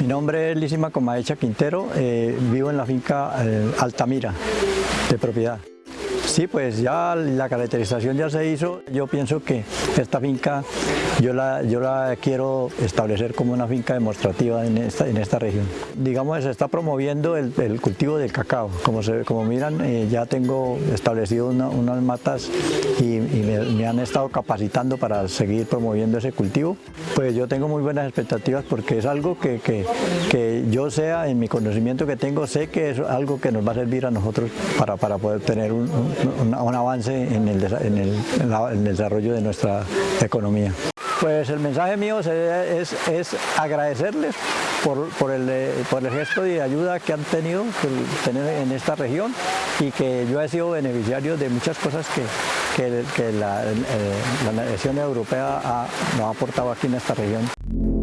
Mi nombre es Lísima Comaecha Quintero, eh, vivo en la finca eh, Altamira, de propiedad. Sí, pues ya la caracterización ya se hizo. Yo pienso que esta finca yo la, yo la quiero establecer como una finca demostrativa en esta, en esta región. Digamos, se está promoviendo el, cultivo del cacao. Como, se, como miran, eh, ya tengo establecido unas matas y, me, han estado capacitando para seguir promoviendo ese cultivo. Pues yo tengo muy buenas expectativas porque es algo que, que, que yo sea, en mi conocimiento que tengo, sé que es algo que nos va a servir a nosotros para, para poder tener un, un, avance en el, en, el, desarrollo de nuestra economía. Pues el mensaje mío es, es agradecerles por, por, el, por, el, gesto de ayuda que han tenido en esta región y que yo he sido beneficiario de muchas cosas que, que, que la, eh, la nación europea ha, nos ha aportado aquí en esta región.